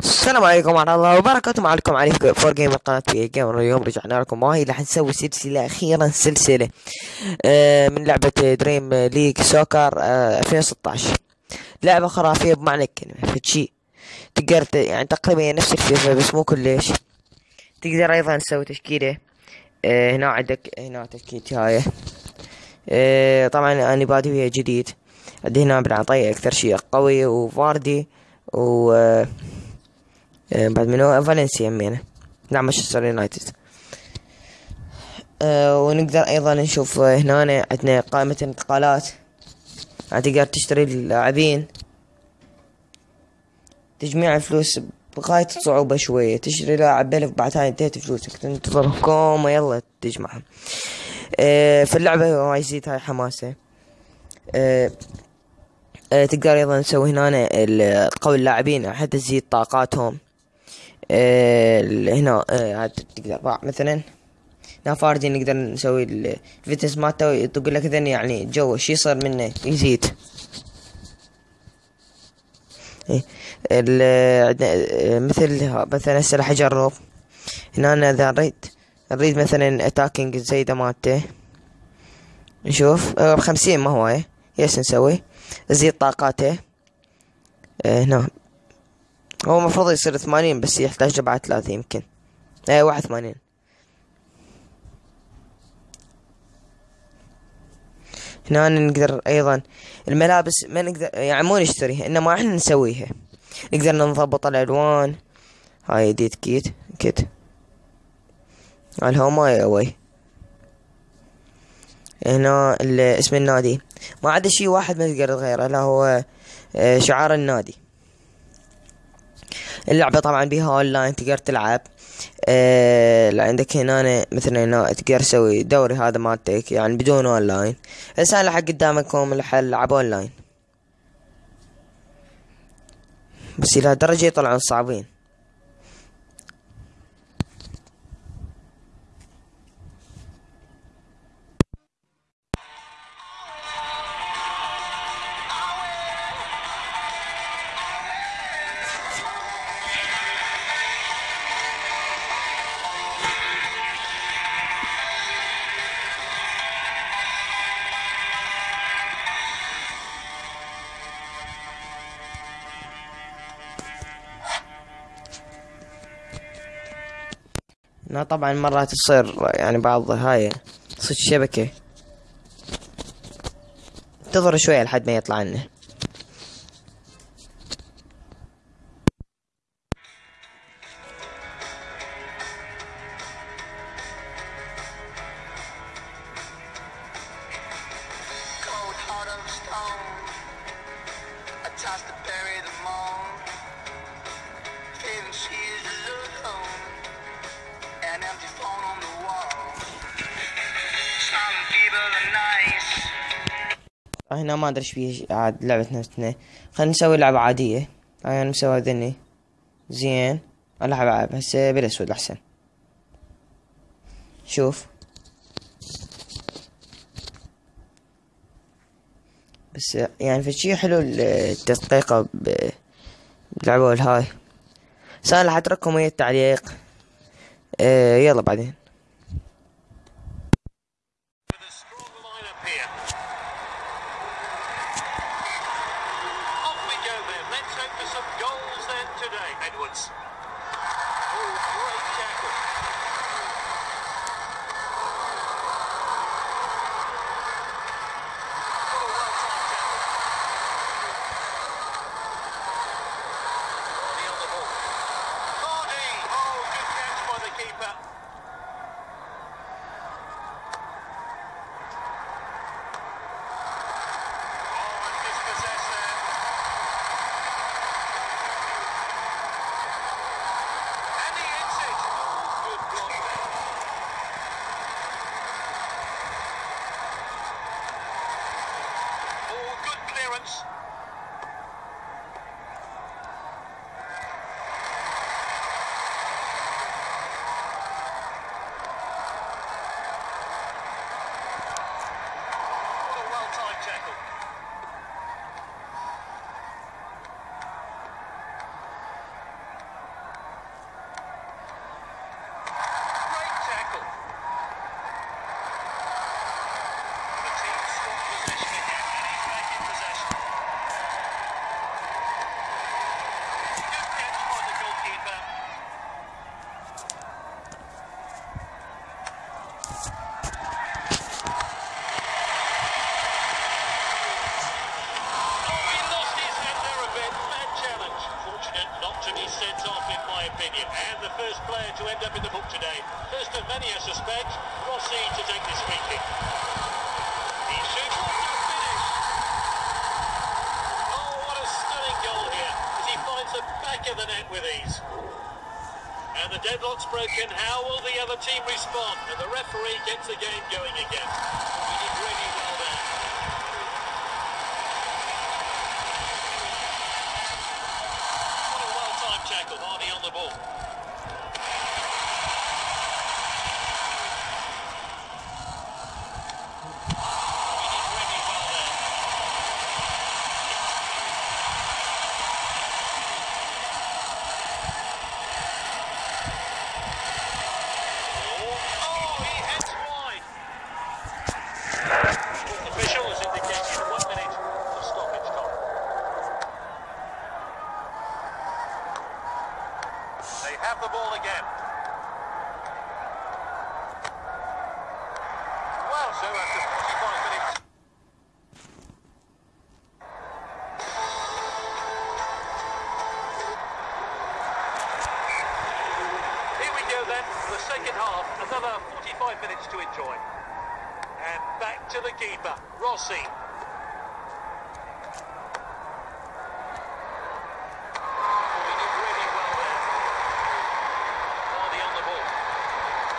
السلام عليكم ورحمة الله وبركاته. معكم علي فور جيمر قناة بي جيمر اليوم. رجعنا لكم. وهي راح نسوي سلسلة أخيرا سلسلة آه، من لعبة Dream League Soccer آه، 2016 لعبة خرافية بمعنى الكلمة فد شي تقدر يعني تقريبا نفس الفيفا بس مو كلش. تقدر أيضا تسوي تشكيلة. هنا عندك هنا تشكيلتي هاي آه، طبعا أنا بادي فيها جديد. عندي هنا بالعطية أكثر شيء قوي وفاردي و آه، بعد منو فالنسيا يمينه نعم مانشستر يونايتد ونقدر أيضا نشوف هنا عندنا قائمة الانتقالات يعني تقدر تشتري اللاعبين. تجميع الفلوس بغاية الصعوبة شوية. تشتري لاعب بألف بعد هاي انتهت فلوسك. تنتظر كوما يلا تجمعهم آه في اللعبة راح يزيد هاي حماسة. آه آه تقدر أيضا تسوي هنا تقوي اللاعبين. حتى تزيد طاقاتهم. آه، هنا عاد تقدر. مثلا هنا فاردي نقدر نسوي ال- الفتنس مالته تقول لك اذا يعني جو شي يصير منه؟ يزيد. آه، مثل ها- مثلا هسه راح أجرب. هنا أنا إذا نريد نريد مثلا attacking الزايدة مالته. نشوف. آه، بخمسين ما هو إيه. yes نسوي. نزيد طاقاته. آه، هنا. هو المفروض يصير ثمانين بس يحتاج بعد ثلاثة يمكن. إيه واحد ثمانين. هنا نقدر أيضا. الملابس ما نقدر يعني مو نشتريها إنما إحنا نسويها. نقدر نضبط الألوان. هاي ديت كيت كيت. الهوما أوي. هنا اسم النادي. ما عدا شي واحد ما تقدر تغيره لا هو آه، شعار النادي. اللعبة طبعا بيها اونلاين تقدر تلعب. آه عندك هنا مثلا هنا تقدر تسوي دوري هذا مالتك يعني بدون اونلاين هسه أنا لحق قدامكم الحل العب اونلاين بس إلى درجة يطلعون صعبين. هنا طبعا مرات تصير يعني بعض هاي تصير الشبكة انتظر شوية لحد ما يطلع لنا. هنا ما أدري إيش فيه عاد لعبة نفسنا خلينا نسوي لعبة عادية. هاي أنا مسوي ذني زين. ألعب العب هسه بالأسود أحسن. شوف. بس يعني في شي حلو التدقيقة ب- باللعبة الهاي. بس أنا راح أترككم ويا التعليق. آه يلا بعدين. Of many, I suspect. Rossi to take this free kick. He shoots to finish. Oh, what a stunning goal here as he finds the back of the net with ease. And the deadlock's broken. How will the other team respond? And the referee gets the game going again. Second half, another 45 minutes to enjoy. And back to the keeper, Rossi. There.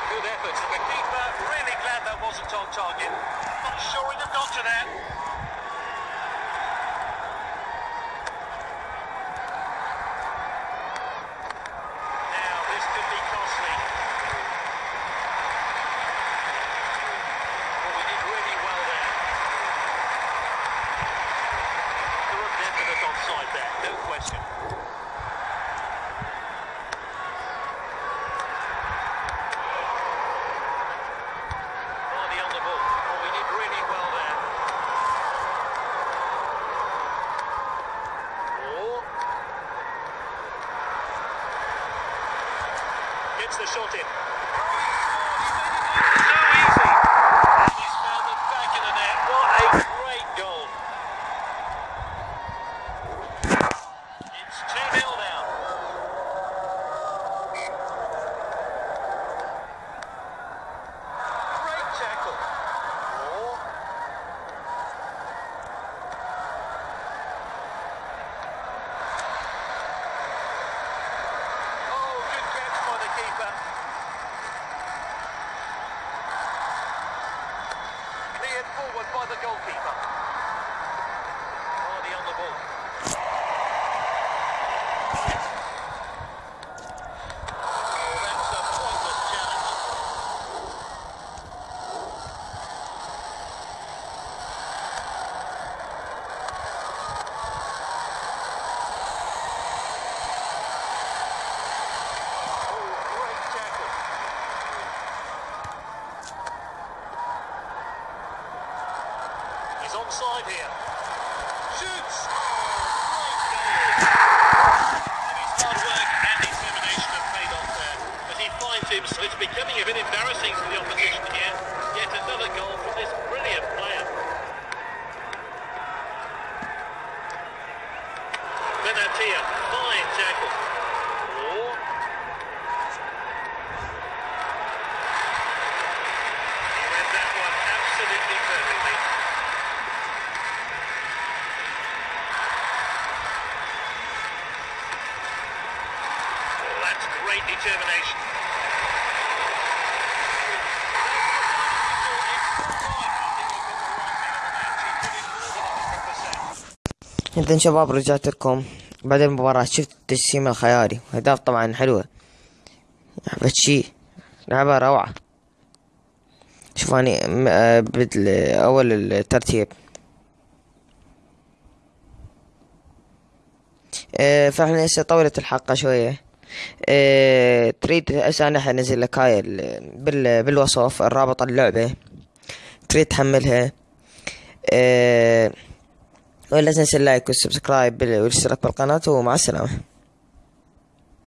Good effort. The keeper really glad that wasn't on target. Not sure he'd have got to that. Gets the shot in. 就可以了。إذن شباب رجعت لكم بعد المباراة شفت التجسيم الخيالي أهداف طبعا حلوة. لعبة شي. لعبة روعة. شوف أني م- آه، بدل أول الترتيب. آه، فإحنا هسه طولت الحلقة شوية. آه، تريد هسه أنا حنزل لك هاي ال- بال بالوصف الرابط اللعبة. تريد تحملها. آه، ولا تنسى ال like وال subscribe والاشتراك بالقناة ومع السلامة.